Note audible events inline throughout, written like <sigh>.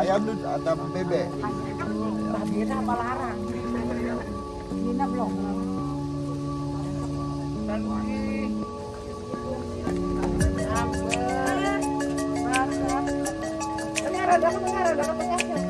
ayam tuh atau bebek? Beda apa larang? Nina belum. Dengar, dapat dengar, dapat dengar. Biji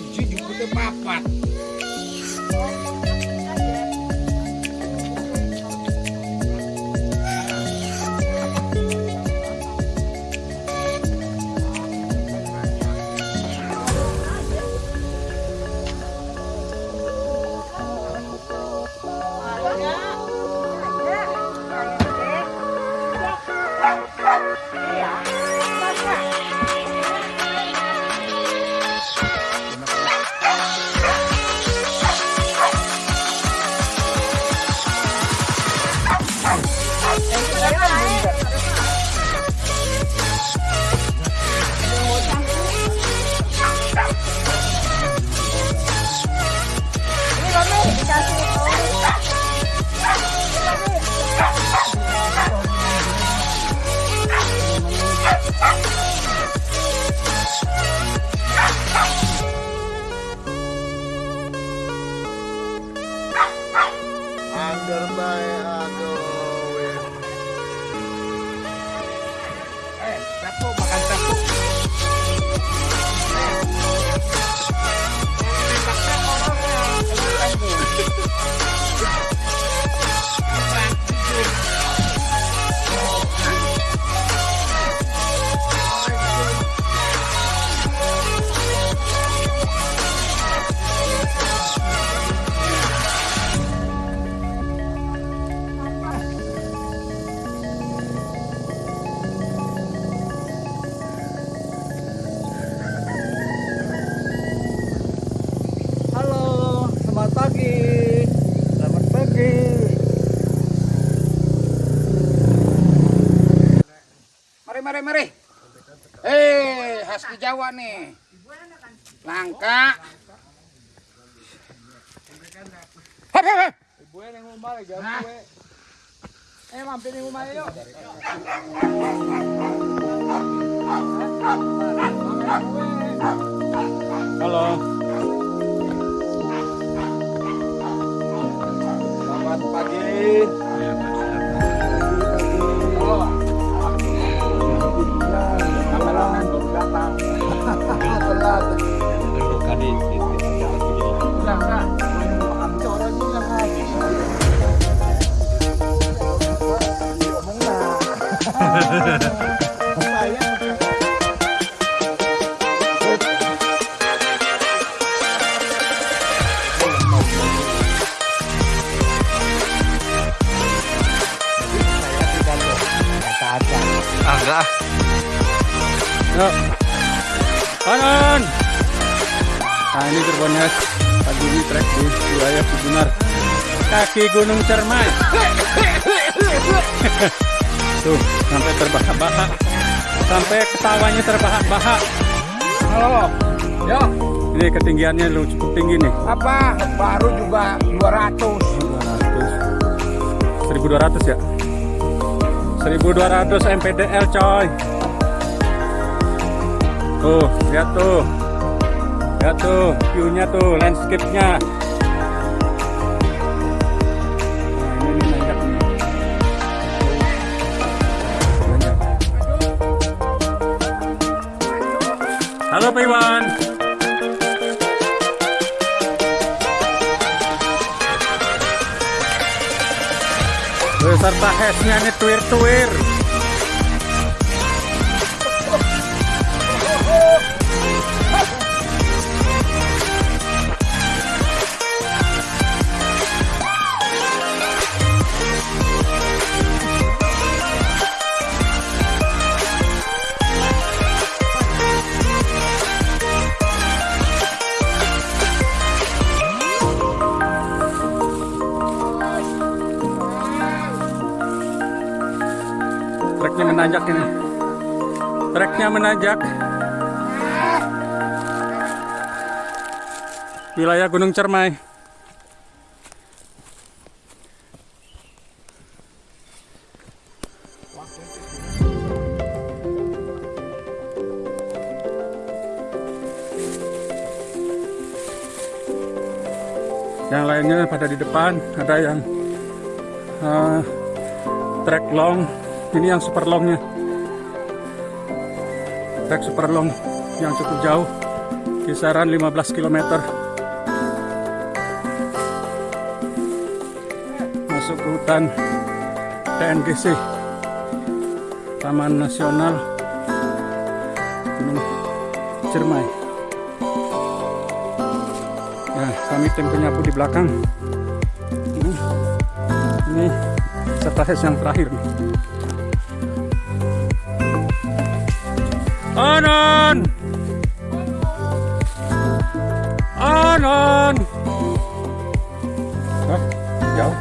Bye. Mari, mari. Eh, husky Jawa nih. Langka. Ibu yang ya, gue. Eh, mampir yang ngumbar yuk. Halo. Yuk. Kanan. Nah ini gerbangnya pagi ini trek di wilayah Cibunar. Kaki Gunung Cermai. <laughs> Tuh, sampai terbahak-bahak. Sampai ketawanya terbahak-bahak. Halo. Yo, Ini ketinggiannya lu cukup tinggi nih. apa? Baru juga 200. 1200 ya. 1200 MPDL coy. Tuh, lihat tuh. Lihat tuh, view-nya tuh, landscape-nya. Beserta hesnya nih tuir-tuir. Treknya Treknya menanjak. Wilayah Gunung Cermai. Yang lainnya pada di depan, ada yang eh, trek long ini yang super longnya trek super long yang cukup jauh kisaran 15 km masuk ke hutan TNGC Taman Nasional Gunung Ciremai. Ya kami tim penyapu di belakang. Ini, ini setelah yang terakhir nih Anon! Anon! Hah? Jauh?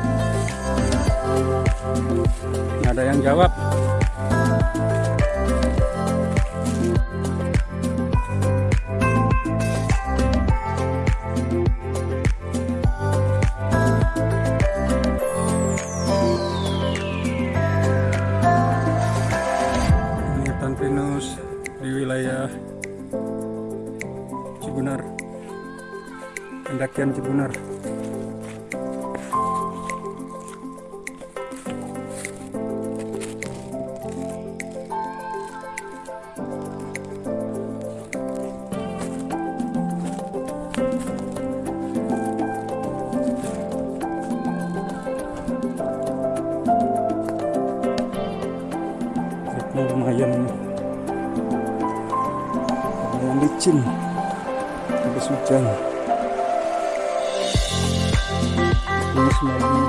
Nggak ada yang jawab. Pendakian Cibunar lumayan lumayan licin. Habis hujan ini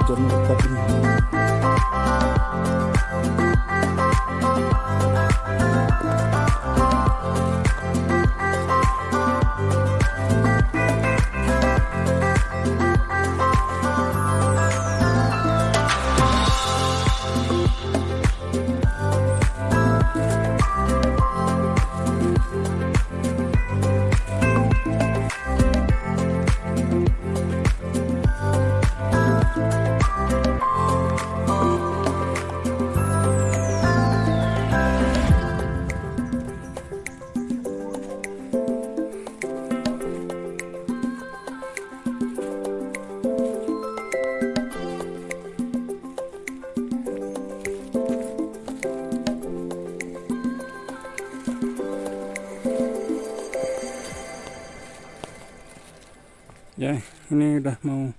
ya ini udah mau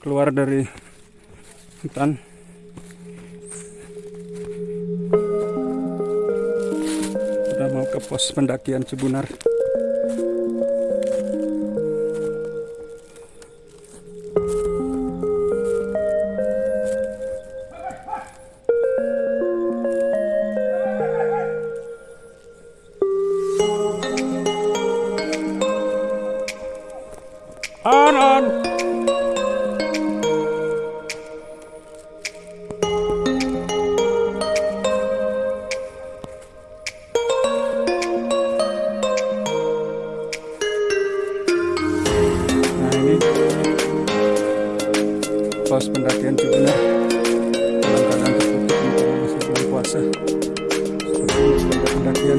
keluar dari hutan. Udah mau ke pos pendakian Cibunar lost pendakian juga ya. dalam keadaan tertutup untuk masih bulan puasa. Seperti pendakian